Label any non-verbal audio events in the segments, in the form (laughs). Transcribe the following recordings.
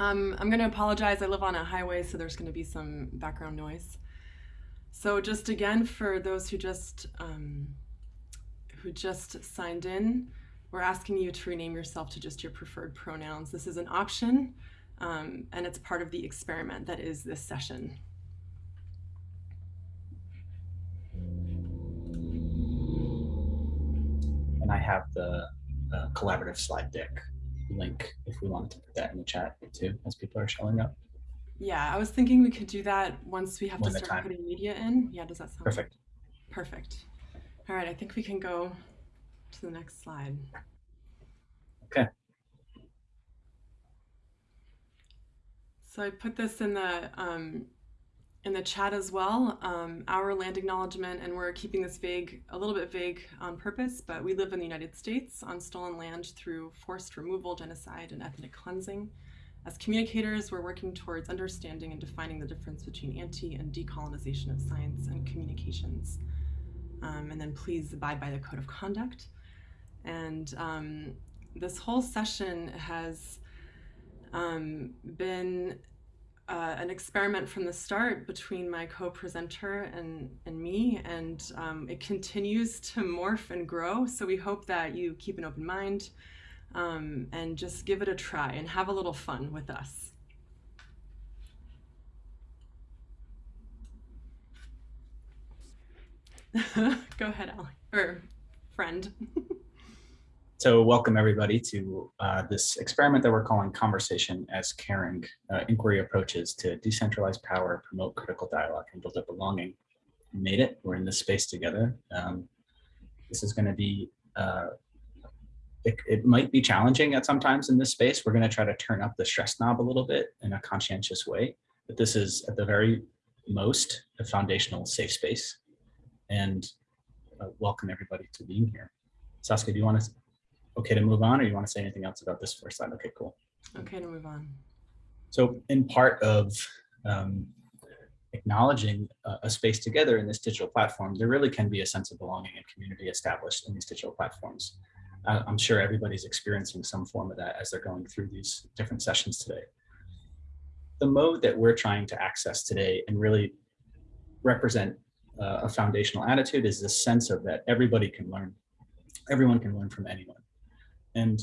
Um, I'm going to apologize. I live on a highway, so there's going to be some background noise. So just again, for those who just um, who just signed in, we're asking you to rename yourself to just your preferred pronouns. This is an option, um, and it's part of the experiment that is this session. And I have the uh, collaborative slide deck link if we wanted to put that in the chat too, as people are showing up. Yeah, I was thinking we could do that once we have When to start putting media in. Yeah, does that sound Perfect. Perfect. All right, I think we can go to the next slide. Okay. So I put this in the um, in the chat as well. Um, our land acknowledgement, and we're keeping this vague, a little bit vague on purpose, but we live in the United States on stolen land through forced removal, genocide, and ethnic cleansing. As communicators, we're working towards understanding and defining the difference between anti and decolonization of science and communications. Um, and then please abide by the code of conduct. And um, this whole session has um, been uh, an experiment from the start between my co-presenter and, and me, and um, it continues to morph and grow. So we hope that you keep an open mind um, and just give it a try and have a little fun with us. (laughs) Go ahead, Alec, or friend. (laughs) So welcome everybody to uh, this experiment that we're calling Conversation as Caring, uh, Inquiry Approaches to Decentralize Power, Promote Critical Dialogue, and Build Up Belonging. We made it, we're in this space together. Um, this is gonna be, uh, it, it might be challenging at sometimes in this space. We're gonna try to turn up the stress knob a little bit in a conscientious way, but this is at the very most a foundational safe space. And uh, welcome everybody to being here. Saskia, do you want to okay to move on or you want to say anything else about this first slide? Okay, cool. Okay, to move on. So in part of um, acknowledging a, a space together in this digital platform, there really can be a sense of belonging and community established in these digital platforms. Uh, I'm sure everybody's experiencing some form of that as they're going through these different sessions today. The mode that we're trying to access today and really represent uh, a foundational attitude is this sense of that everybody can learn, everyone can learn from anyone. And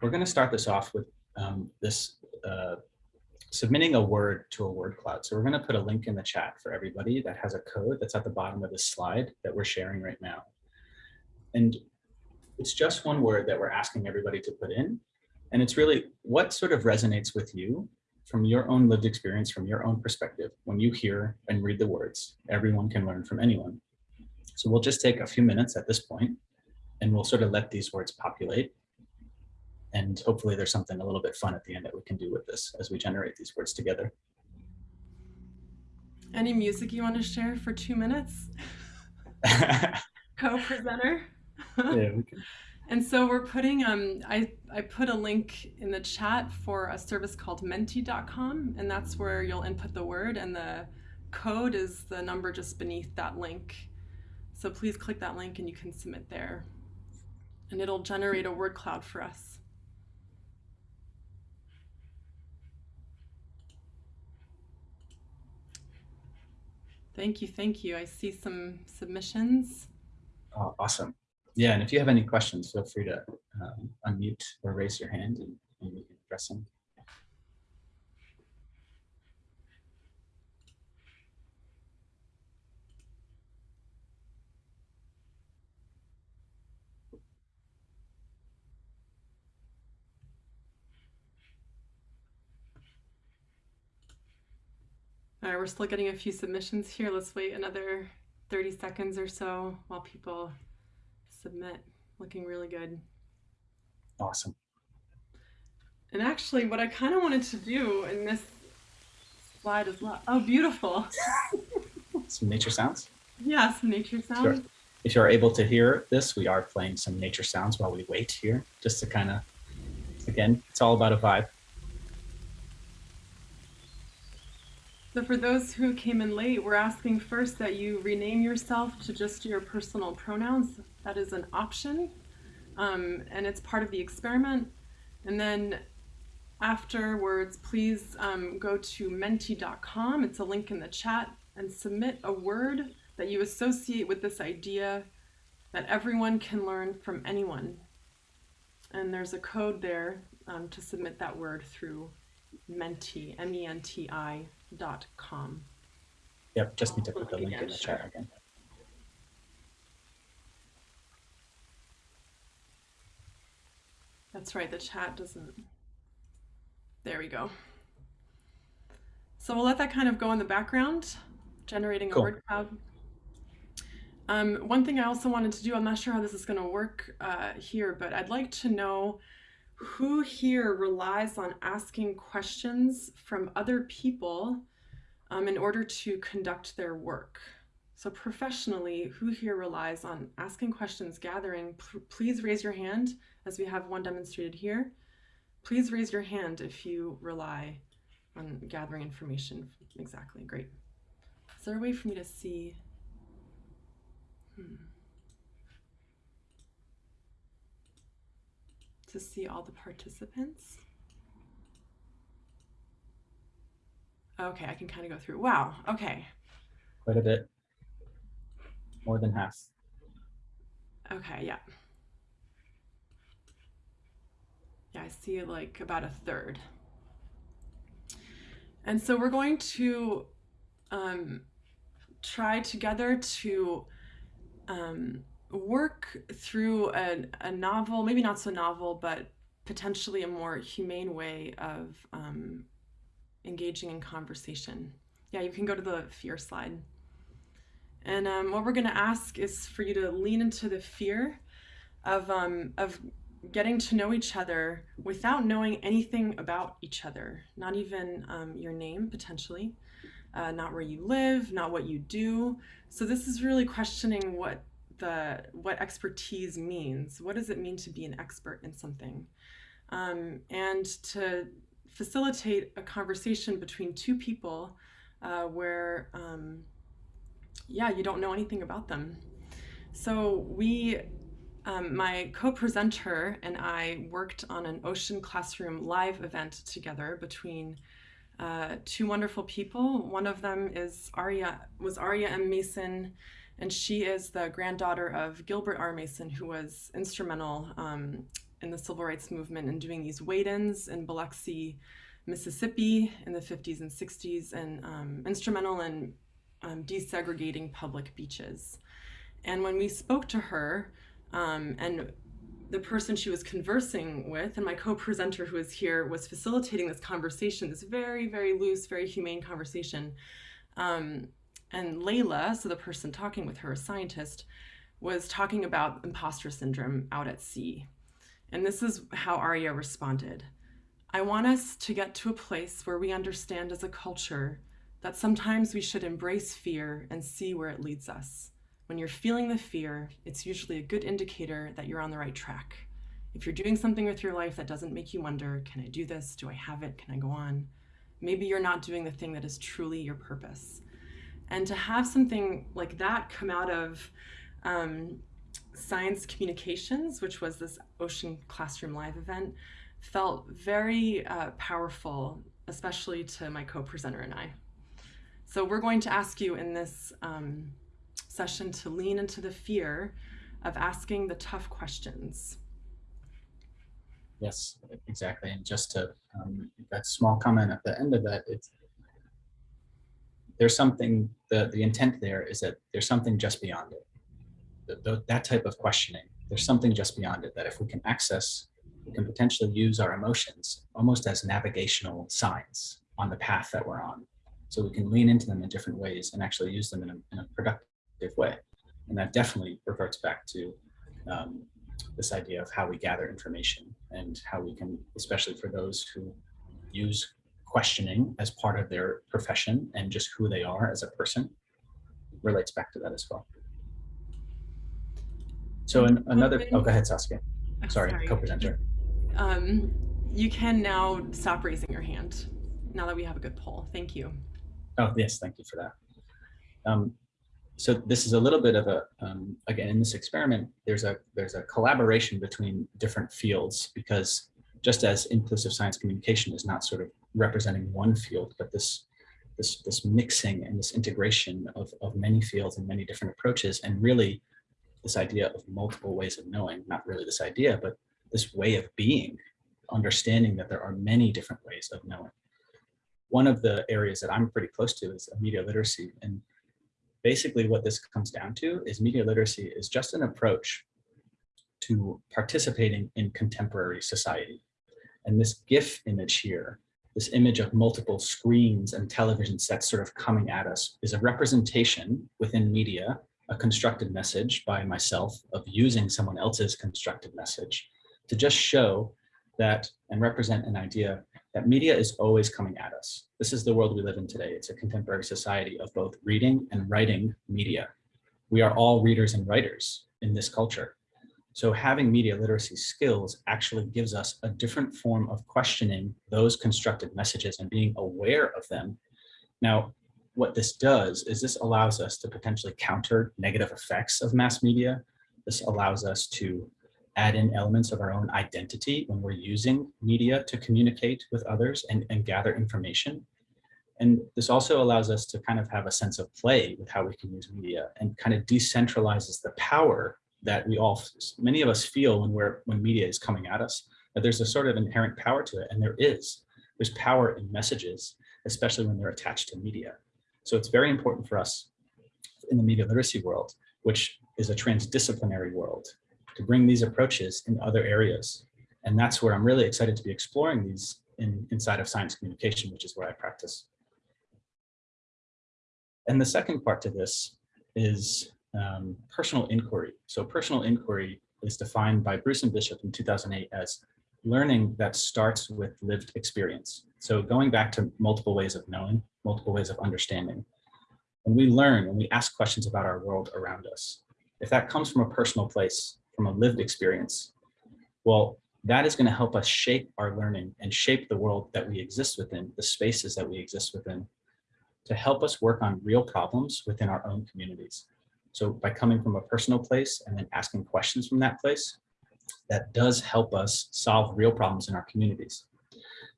we're going to start this off with um, this uh, submitting a word to a word cloud. So we're going to put a link in the chat for everybody that has a code that's at the bottom of this slide that we're sharing right now. And it's just one word that we're asking everybody to put in. And it's really what sort of resonates with you from your own lived experience, from your own perspective, when you hear and read the words, everyone can learn from anyone. So we'll just take a few minutes at this point and we'll sort of let these words populate and hopefully there's something a little bit fun at the end that we can do with this as we generate these words together. Any music you want to share for two minutes? (laughs) Co-presenter? yeah, we (laughs) can. And so we're putting, um, I, I put a link in the chat for a service called menti.com, and that's where you'll input the word, and the code is the number just beneath that link. So please click that link and you can submit there. And it'll generate a word cloud for us. Thank you, thank you. I see some submissions. Oh, awesome. Yeah, and if you have any questions, feel free to um, unmute or raise your hand and, and we can address them. All right, we're still getting a few submissions here. Let's wait another 30 seconds or so while people submit. Looking really good. Awesome. And actually, what I kind of wanted to do in this slide well. Oh, beautiful. (laughs) Some nature sounds. Yeah, some nature sounds. Sure. If you're able to hear this, we are playing some nature sounds while we wait here, just to kind of, again, it's all about a vibe. So for those who came in late, we're asking first that you rename yourself to just your personal pronouns. That is an option, um, and it's part of the experiment. And then afterwards, please um, go to menti.com. It's a link in the chat and submit a word that you associate with this idea that everyone can learn from anyone. And there's a code there um, to submit that word through menti, M-E-N-T-I dot com. Yep, just need to put the Link in the sure. chat again. That's right, the chat doesn't. There we go. So we'll let that kind of go in the background, generating a word cloud. Um, one thing I also wanted to do, I'm not sure how this is going to work uh, here, but I'd like to know who here relies on asking questions from other people um, in order to conduct their work. So professionally, who here relies on asking questions, gathering? Please raise your hand as we have one demonstrated here. Please raise your hand if you rely on gathering information. Exactly, great. Is there a way for me to see? Hmm. To see all the participants? Okay, I can kind of go through. Wow, okay. Quite a bit. More than half. Okay, yeah. Yeah, I see like about a third. And so we're going to um, try together to um, work through a, a novel, maybe not so novel, but potentially a more humane way of um, engaging in conversation. Yeah, you can go to the fear slide. And um, what we're going to ask is for you to lean into the fear of, um, of getting to know each other without knowing anything about each other, not even um, your name potentially, uh, not where you live, not what you do. So this is really questioning what the what expertise means. What does it mean to be an expert in something? Um, and to facilitate a conversation between two people uh, where um, yeah, you don't know anything about them. So we, um, my co-presenter and I worked on an Ocean Classroom live event together between uh, two wonderful people. One of them is Aria, was Aria M. Mason, and she is the granddaughter of Gilbert R. Mason, who was instrumental um, in the civil rights movement in doing these wade-ins in Biloxi, Mississippi in the 50s and 60s, and um, instrumental in um, desegregating public beaches. And when we spoke to her, um, and the person she was conversing with, and my co presenter who was here, was facilitating this conversation, this very, very loose, very humane conversation. Um, and Layla, so the person talking with her, a scientist, was talking about imposter syndrome out at sea. And this is how Aria responded I want us to get to a place where we understand as a culture that sometimes we should embrace fear and see where it leads us. When you're feeling the fear, it's usually a good indicator that you're on the right track. If you're doing something with your life that doesn't make you wonder, can I do this? Do I have it? Can I go on? Maybe you're not doing the thing that is truly your purpose. And to have something like that come out of um, science communications, which was this Ocean Classroom Live event, felt very uh, powerful, especially to my co-presenter and I. So we're going to ask you in this um, session to lean into the fear of asking the tough questions. Yes, exactly. And just to um, that small comment at the end of that, it's there's something the the intent there is that there's something just beyond it. The, the, that type of questioning, there's something just beyond it that if we can access, we can potentially use our emotions almost as navigational signs on the path that we're on. So we can lean into them in different ways and actually use them in a, in a productive way. And that definitely reverts back to um, this idea of how we gather information and how we can, especially for those who use questioning as part of their profession and just who they are as a person, relates back to that as well. So in another, oh, go ahead, Saskia. Oh, Sorry, co-presenter. Um, you can now stop raising your hand now that we have a good poll. Thank you. Oh, yes, thank you for that. Um, so this is a little bit of a, um, again, in this experiment, there's a, there's a collaboration between different fields because just as inclusive science communication is not sort of representing one field, but this this, this mixing and this integration of, of many fields and many different approaches and really this idea of multiple ways of knowing, not really this idea, but this way of being, understanding that there are many different ways of knowing. One of the areas that I'm pretty close to is media literacy. And basically what this comes down to is media literacy is just an approach to participating in contemporary society. And this GIF image here this image of multiple screens and television sets sort of coming at us is a representation within media, a constructed message by myself of using someone else's constructed message to just show that and represent an idea that media is always coming at us. This is the world we live in today. It's a contemporary society of both reading and writing media. We are all readers and writers in this culture. So having media literacy skills actually gives us a different form of questioning those constructed messages and being aware of them. Now, what this does is this allows us to potentially counter negative effects of mass media. This allows us to add in elements of our own identity when we're using media to communicate with others and, and gather information. And this also allows us to kind of have a sense of play with how we can use media and kind of decentralizes the power that we all, many of us feel when we're, when media is coming at us, that there's a sort of inherent power to it. And there is, there's power in messages, especially when they're attached to media. So it's very important for us in the media literacy world, which is a transdisciplinary world, to bring these approaches in other areas. And that's where I'm really excited to be exploring these in, inside of science communication, which is where I practice. And the second part to this is um, personal inquiry. So personal inquiry is defined by Bruce and Bishop in 2008 as learning that starts with lived experience. So going back to multiple ways of knowing, multiple ways of understanding. When we learn, when we ask questions about our world around us, if that comes from a personal place, from a lived experience, well, that is going to help us shape our learning and shape the world that we exist within, the spaces that we exist within, to help us work on real problems within our own communities. So by coming from a personal place and then asking questions from that place, that does help us solve real problems in our communities.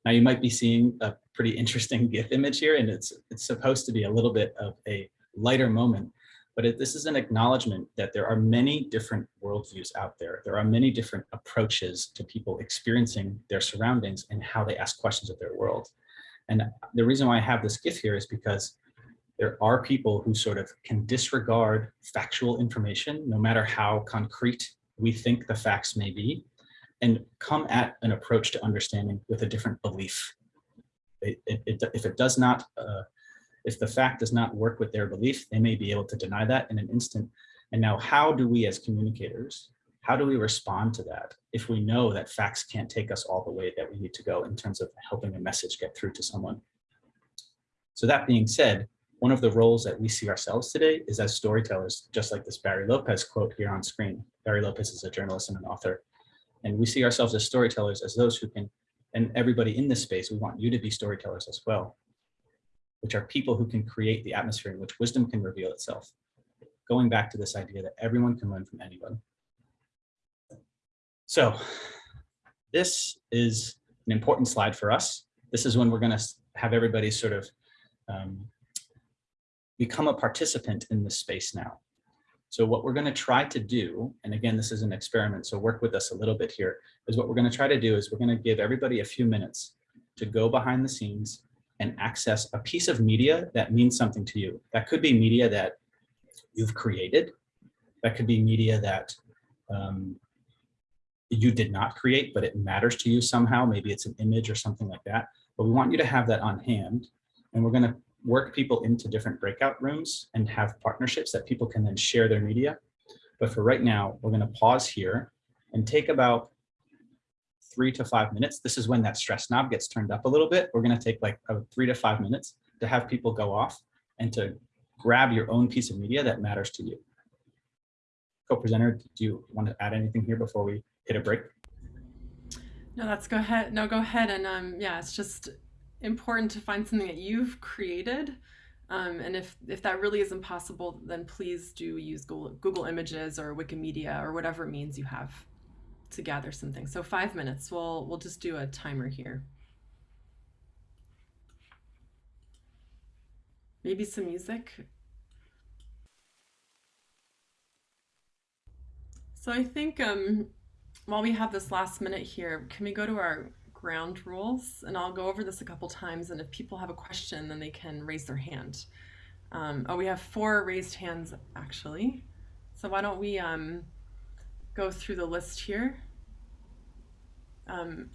Now you might be seeing a pretty interesting (laughs) GIF image here, and it's, it's supposed to be a little bit of a lighter moment, but it, this is an acknowledgement that there are many different worldviews out there. There are many different approaches to people experiencing their surroundings and how they ask questions of their world. And the reason why I have this GIF here is because there are people who sort of can disregard factual information, no matter how concrete we think the facts may be, and come at an approach to understanding with a different belief. It, it, it, if it does not, uh, if the fact does not work with their belief, they may be able to deny that in an instant. And now how do we as communicators, how do we respond to that if we know that facts can't take us all the way that we need to go in terms of helping a message get through to someone? So that being said, one of the roles that we see ourselves today is as storytellers, just like this Barry Lopez quote here on screen. Barry Lopez is a journalist and an author. And we see ourselves as storytellers, as those who can, and everybody in this space, we want you to be storytellers as well, which are people who can create the atmosphere in which wisdom can reveal itself. Going back to this idea that everyone can learn from anyone. So this is an important slide for us. This is when we're gonna have everybody sort of um, become a participant in this space now. So what we're going to try to do, and again, this is an experiment, so work with us a little bit here, is what we're going to try to do is we're going to give everybody a few minutes to go behind the scenes and access a piece of media that means something to you. That could be media that you've created. That could be media that um, you did not create, but it matters to you somehow. Maybe it's an image or something like that. But we want you to have that on hand. And we're going to work people into different breakout rooms and have partnerships that people can then share their media. But for right now, we're going to pause here and take about three to five minutes. This is when that stress knob gets turned up a little bit. We're going to take like three to five minutes to have people go off and to grab your own piece of media that matters to you. Co-presenter, do you want to add anything here before we hit a break? No, let's go ahead. No, go ahead. And um, yeah, it's just important to find something that you've created. Um, and if, if that really isn't possible, then please do use Google, Google Images or Wikimedia or whatever means you have. to gather something. So five minutes. We'll we'll just do a timer here. Maybe some music. So I think um, while we have this last minute here, can we go to our ground rules? And I'll go over this a couple times. And if people have a question, then they can raise their hand. Um, oh, we have four raised hands actually. So why don't we um, go through the list here? Um,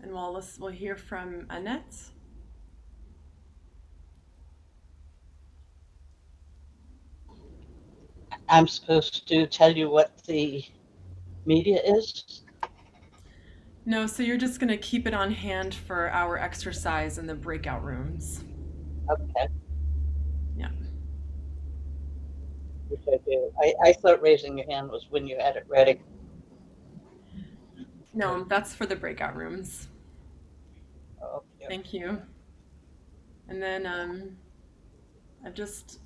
and we'll, we'll hear from Annette. I'm supposed to tell you what the media is? No, so you're just going to keep it on hand for our exercise in the breakout rooms. Okay. Yeah. Which I do. I, I thought raising your hand was when you had it ready. No, that's for the breakout rooms. Okay. Thank you. And then um, I've just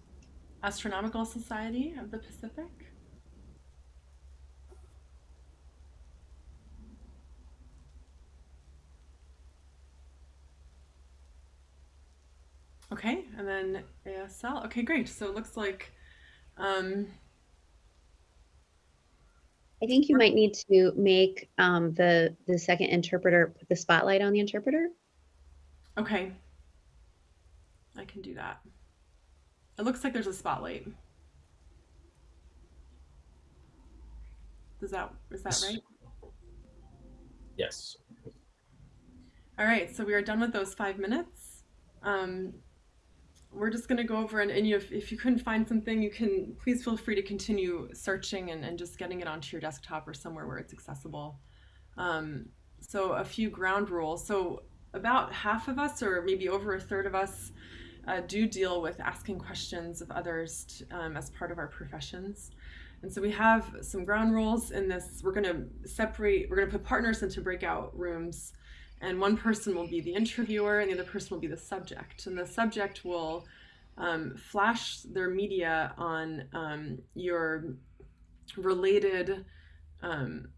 Astronomical Society of the Pacific. Okay, and then ASL. Okay, great. So it looks like um, I think you might need to make um, the the second interpreter put the spotlight on the interpreter. okay. I can do that. It looks like there's a spotlight. Is that is that right? Yes. All right, so we are done with those five minutes. Um, we're just going to go over and, and you, if, if you couldn't find something, you can please feel free to continue searching and, and just getting it onto your desktop or somewhere where it's accessible. Um, so a few ground rules. So about half of us, or maybe over a third of us, uh, do deal with asking questions of others um, as part of our professions. And so we have some ground rules in this. We're going to separate, we're going to put partners into breakout rooms and one person will be the interviewer and the other person will be the subject. And the subject will um, flash their media on um, your related um,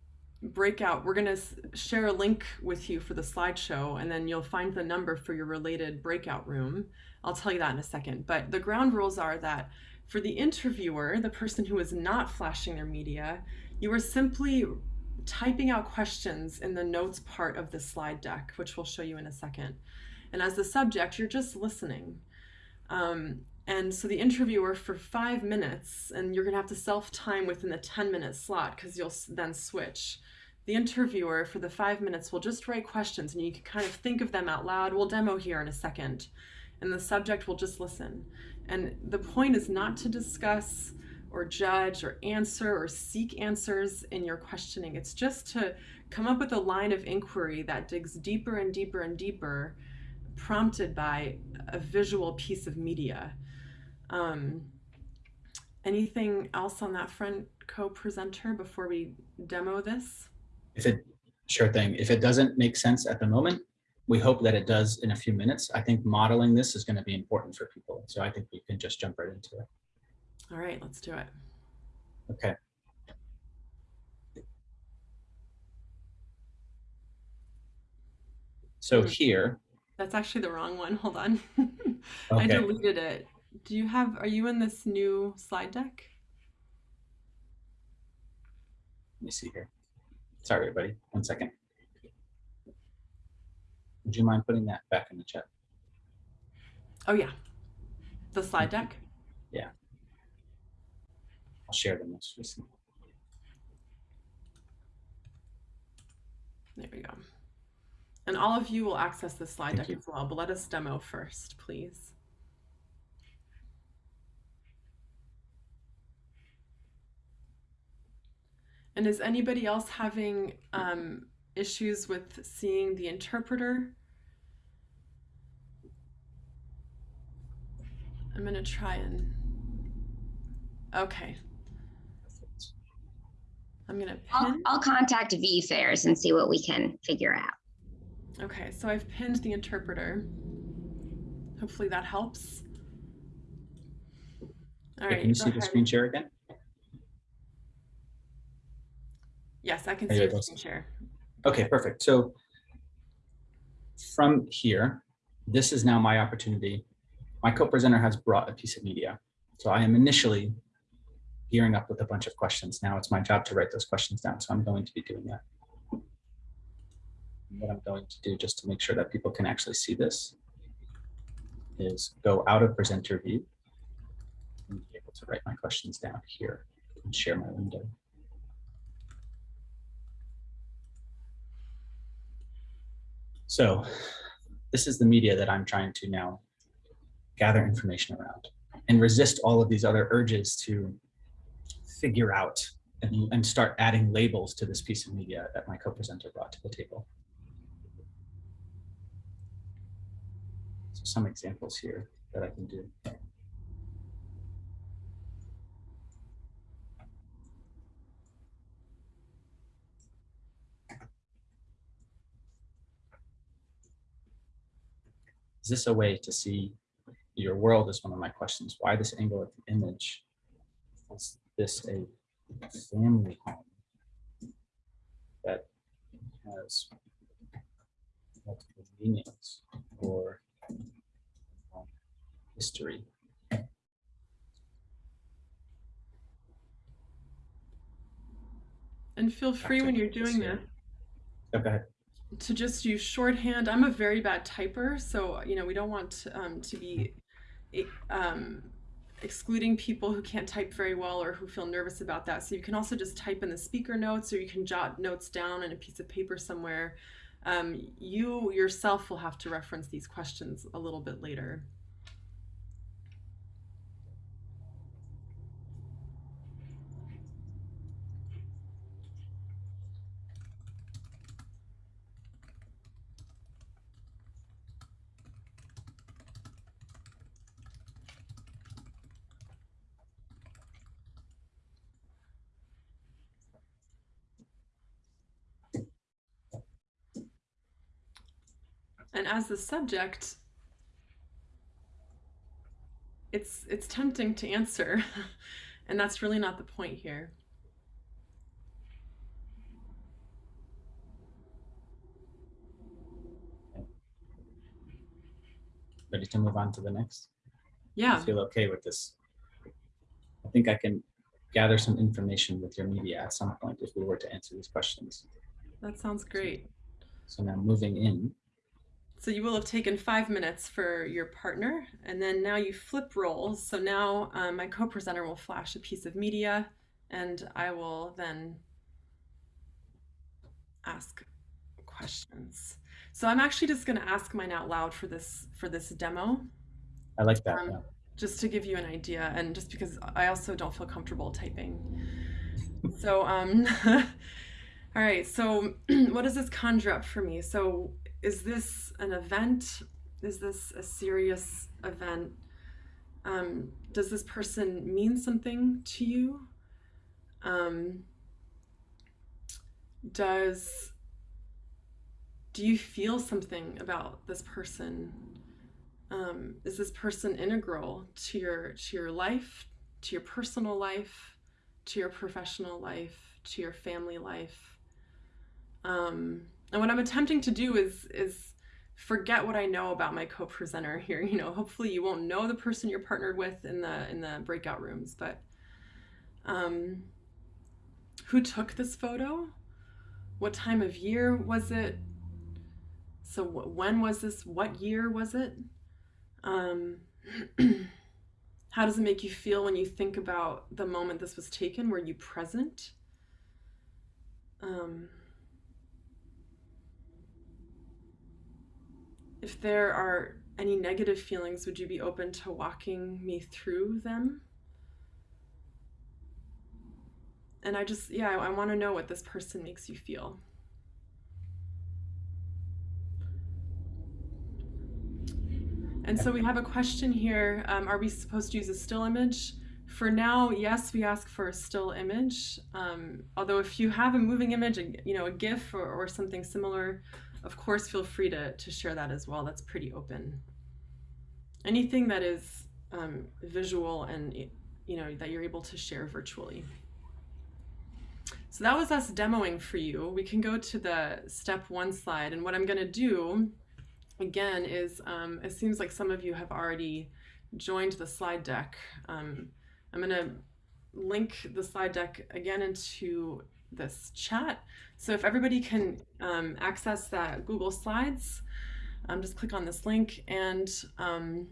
breakout. We're going to share a link with you for the slideshow and then you'll find the number for your related breakout room. I'll tell you that in a second. But the ground rules are that for the interviewer the person who is not flashing their media you are simply typing out questions in the notes part of the slide deck, which we'll show you in a second. And as the subject, you're just listening. Um, and so the interviewer for five minutes, and you're gonna have to self-time within the 10 minute slot because you'll then switch. The interviewer for the five minutes will just write questions and you can kind of think of them out loud. We'll demo here in a second. And the subject will just listen. And the point is not to discuss or judge or answer or seek answers in your questioning. It's just to come up with a line of inquiry that digs deeper and deeper and deeper, prompted by a visual piece of media. Um, anything else on that front, co-presenter, before we demo this? If it, sure thing. If it doesn't make sense at the moment, we hope that it does in a few minutes. I think modeling this is going to be important for people. So I think we can just jump right into it. All right, let's do it. Okay. So Hmm. here, That's actually the wrong one. Hold on. (laughs) I deleted it. Do you have, are you in this new slide deck? let me see here. Sorry, everybody, one second. Would you mind putting that back in the chat? Oh yeah, the slide deck. I'll share the most recent. There we go. And all of you will access this slide Thank deck you. as well, but let us demo first, please. And is anybody else having um, issues with seeing the interpreter? I'm gonna try and, okay. I'm gonna I'll, pin. I'll contact VFairs and see what we can figure out. Okay, so I've pinned the interpreter. Hopefully that helps. All Okay, right, Can you go see the screen share again? Yes, I can Are see you your able to- screen share. Okay, perfect. So from here, this is now my opportunity. My co-presenter has brought a piece of media. So I am initially gearing up with a bunch of questions. Now it's my job to write those questions down. So I'm going to be doing that. What I'm going to do just to make sure that people can actually see this is go out of presenter view and be able to write my questions down here and share my window. So this is the media that I'm trying to now gather information around and resist all of these other urges to figure out and, and start adding labels to this piece of media that my co-presenter brought to the table. So some examples here that I can do. Is this a way to see your world is one of my questions. Why this angle of the image? This a family home that has multiple meanings or um, history? And feel free when you're doing this Oh, to just use shorthand. I'm a very bad typer, so you know we don't want um, to be eh, um, excluding people who can't type very well or who feel nervous about that. So you can also just type in the speaker notes, or you can jot notes down on a piece of paper somewhere. Um, you yourself will have to reference these questions a little bit later. The subject, it's it's tempting to answer, (laughs) and that's really not the point here. Ready to move on to the next? I Yeah, feel okay with this. I think I can gather some information with your media at some point if we were to answer these questions. that sounds great. So now moving in, So you will have taken five minutes for your partner, and then now you flip roles. So now um, my co-presenter will flash a piece of media, and I will then ask questions. So I'm actually just going to ask mine out loud for this for this demo, I like that. Um, yeah. just to give you an idea, and just because I also don't feel comfortable typing. So um, (laughs) all right. So (clears throat) what does this conjure up for me? So is this an event? Is this a serious event? Um, does this person mean something to you? Um, does do you feel something about this person? Um, is this person integral to your to your life, to your personal life, to your professional life, to your family life? Um, and what I'm attempting to do is is forget what I know about my co-presenter here. (laughs) You know, hopefully you won't know the person you're partnered with in the in the breakout rooms, but um, who took this photo? What time of year was it? So when was this? What year was it? Um, (clears throat) how does it make you feel when you think about the moment this was taken? Were you present? Um, if there are any negative feelings, would you be open to walking me through them? And I just, yeah, I, I want to know what this person makes you feel. And so we have a question here. Um, are we supposed to use a still image? For now, yes, we ask for a still image. Um, although if you have a moving image, you know, a GIF or, or something similar, of course, feel free to, to share that as well. That's pretty open. Anything that is um, visual and, you know, that you're able to share virtually. So that was us demoing for you. We can go to the step one slide. And what I'm going to do again is um, it seems like some of you have already joined the slide deck. Um, I'm going to link the slide deck again into this chat. So if everybody can um, access that Google Slides, um, just click on this link. And um,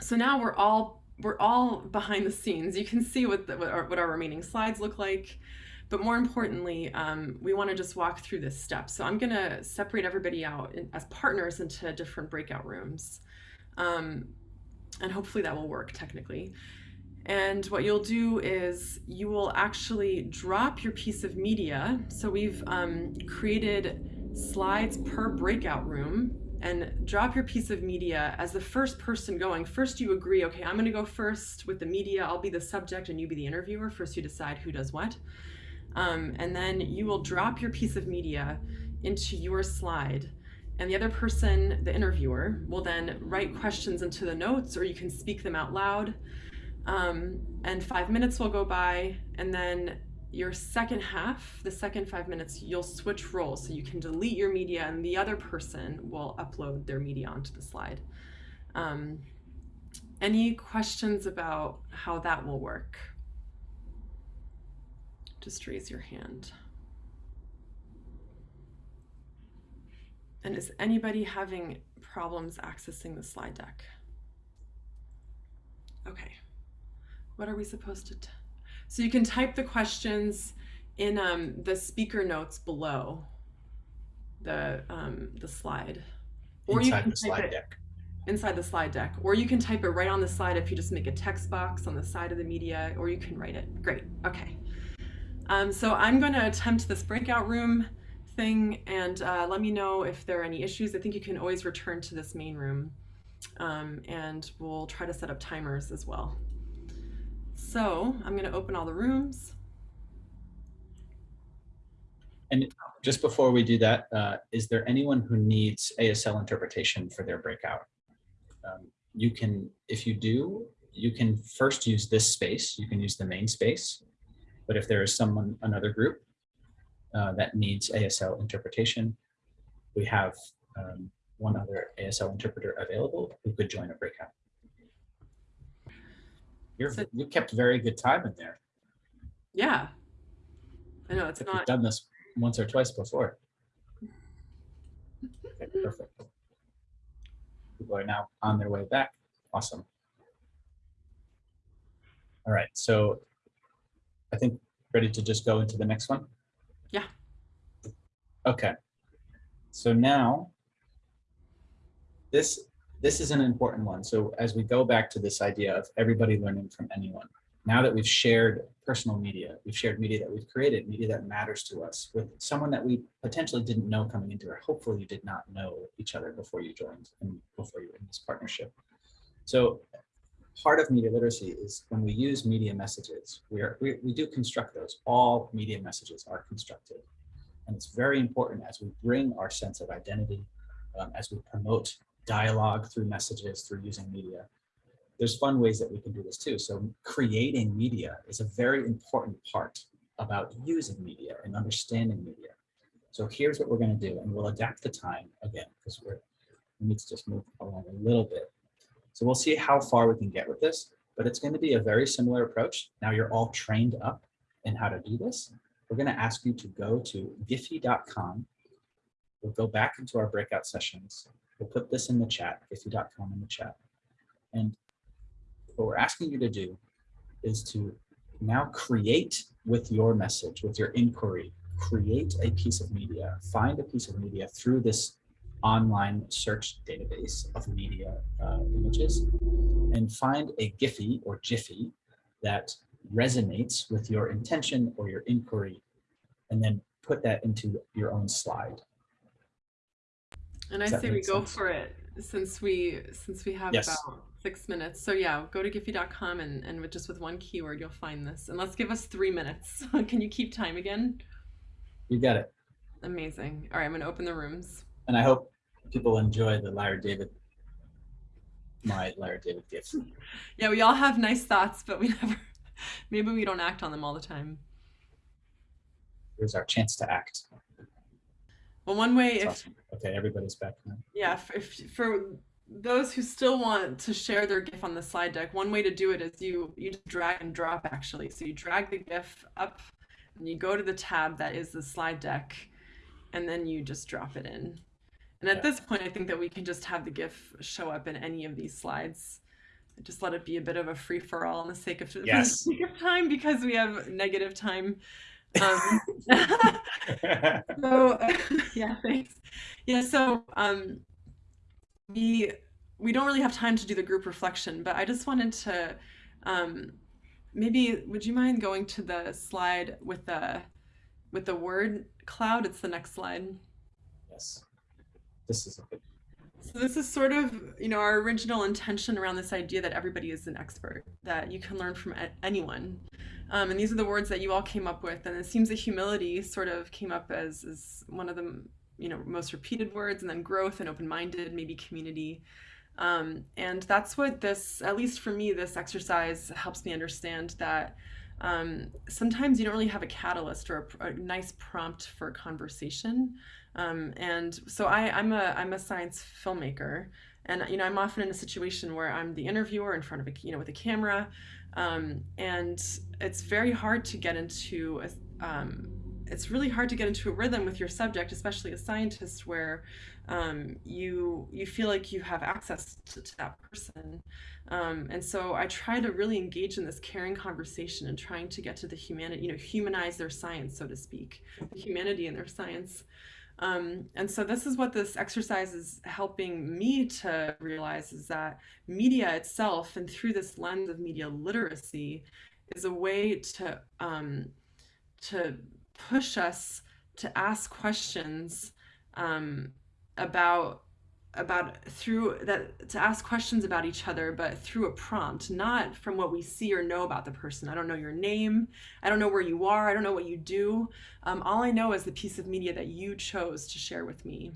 so now we're all we're all behind the scenes. You can see what, the, what, our, what our remaining slides look like. But more importantly, um, we want to just walk through this step. So I'm going to separate everybody out in, as partners into different breakout rooms. Um, and hopefully that will work technically. And what you'll do is you will actually drop your piece of media. So we've um, created slides per breakout room and drop your piece of media as the first person going. First you agree, okay, I'm gonna go first with the media. I'll be the subject and you be the interviewer. First you decide who does what. Um, and then you will drop your piece of media into your slide and the other person, the interviewer, will then write questions into the notes or you can speak them out loud. Um, and five minutes will go by and then your second half, the second five minutes, you'll switch roles. So you can delete your media and the other person will upload their media onto the slide. Um, any questions about how that will work? Just raise your hand. And is anybody having problems accessing the slide deck? Okay. What are we supposed to? so you can type the questions in um, the speaker notes below the um, the slide, or inside you can the slide it deck. Inside the slide deck, or you can type it right on the slide if you just make a text box on the side of the media, or you can write it. Great. Okay. Um, so I'm going to attempt this breakout room thing and uh, let me know if there are any issues. I think you can always return to this main room um, and we'll try to set up timers as well. So I'm going to open all the rooms. And just before we do that, uh, is there anyone who needs ASL interpretation for their breakout? Um, you can, if you do, you can first use this space. You can use the main space. But if there is someone, another group uh, that needs ASL interpretation, we have um, one other ASL interpreter available who could join a breakout. You're, So- you kept very good time in there. Yeah. I know it's If you've done this once or twice before. Okay, perfect. People are now on their way back. Awesome. All right, so I think ready to just go into the next one? Yeah. Okay. So now this this is an important one. So as we go back to this idea of everybody learning from anyone, now that we've shared personal media, we've shared media that we've created, media that matters to us with someone that we potentially didn't know coming into it. Hopefully you did not know each other before you joined and before you were in this partnership. So part of media literacy is when we use media messages, we, are, we, we do construct those. All media messages are constructed. And it's very important as we bring our sense of identity, um, as we promote dialogue through messages, through using media. There's fun ways that we can do this too. So creating media is a very important part about using media and understanding media. So here's what we're going to do, and we'll adapt the time again because we're we need to just move along a little bit. So we'll see how far we can get with this, but it's going to be a very similar approach. Now you're all trained up in how to do this. We're going to ask you to go to giphy.com. We'll go back into our breakout sessions. We'll put this in the chat, giphy.com in the chat. And what we're asking you to do is to now create with your message, with your inquiry, create a piece of media, find a piece of media through this online search database of media uh, images and find a Giphy or Jiffy that resonates with your intention or your inquiry and then put that into your own slide. And I Does that say we make go for it since we since we have Yes. about six minutes. So yeah, go to giphy.com and, and with just with one keyword you'll find this. And let's give us three minutes. (laughs) Can you keep time again? You got it. Amazing. All right, I'm gonna open the rooms. And I hope people enjoy the Larry David, my Larry David gifts. (laughs) Yeah, we all have nice thoughts, but we (laughs) never maybe we don't act on them all the time. Here's our chance to act. Well, one way That's if awesome. Okay, everybody's back now. yeah, if, if for those who still want to share their GIF on the slide deck, one way to do it is you you just drag and drop actually. So you drag the GIF up, and you go to the tab that is the slide deck, and then you just drop it in. And at Yeah. this point, I think that we can just have the GIF show up in any of these slides. Just let it be a bit of a free for all in the sake of (laughs) for the sake of time because we have negative time. Um, so (laughs) yeah, thanks. Yeah, so um, we we don't really have time to do the group reflection, but I just wanted to um, maybe would you mind going to the slide with the with the word cloud? It's the next slide. yes. This is a good. So this is sort of, you know, our original intention around this idea that everybody is an expert, that you can learn from anyone. Um, and these are the words that you all came up with. And it seems that humility sort of came up as, as one of the, you know, most repeated words, and then growth and open-minded, maybe community. Um, and that's what this, at least for me, this exercise helps me understand that um, sometimes you don't really have a catalyst or a, a nice prompt for conversation. Um, and so I, I'm a I'm a science filmmaker, and you know I'm often in a situation where I'm the interviewer in front of a you know with a camera, um, and it's very hard to get into a, um, it's really hard to get into a rhythm with your subject, especially a scientist, where um, you you feel like you have access to, to that person, um, and so I try to really engage in this caring conversation and trying to get to the humanity, you know, humanize their science, so to speak, the humanity in their science. Um, and so this is what this exercise is helping me to realize is that media itself and through this lens of media literacy is a way to um, to push us to ask questions um, about about through that to ask questions about each other but through a prompt not from what we see or know about the person. I don't know your name. I don't know where you are. I don't know what you do. Um, all i know is the piece of media that you chose to share with me.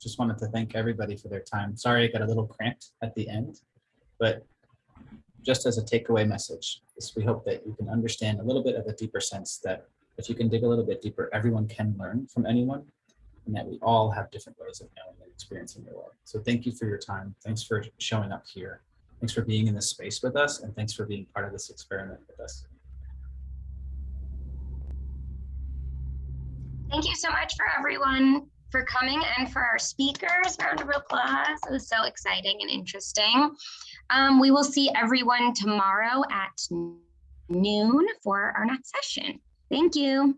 Just wanted to thank everybody for their time. Sorry, I got a little cramped at the end, but just as a takeaway message, is we hope that you can understand a little bit of a deeper sense that if you can dig a little bit deeper, everyone can learn from anyone and that we all have different ways of knowing and experiencing the world. So thank you for your time. Thanks for showing up here. Thanks for being in this space with us and thanks for being part of this experiment with us. Thank you so much for everyone for coming and for our speakers. Round of applause. It was so exciting and interesting. Um, we will see everyone tomorrow at noon for our next session. Thank you.